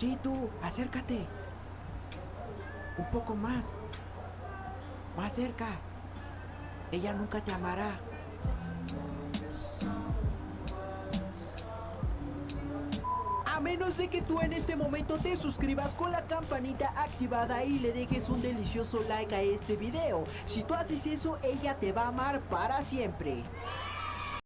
Sí, tú, acércate. Un poco más. Más cerca. Ella nunca te amará. A menos de que tú en este momento te suscribas con la campanita activada y le dejes un delicioso like a este video. Si tú haces eso, ella te va a amar para siempre.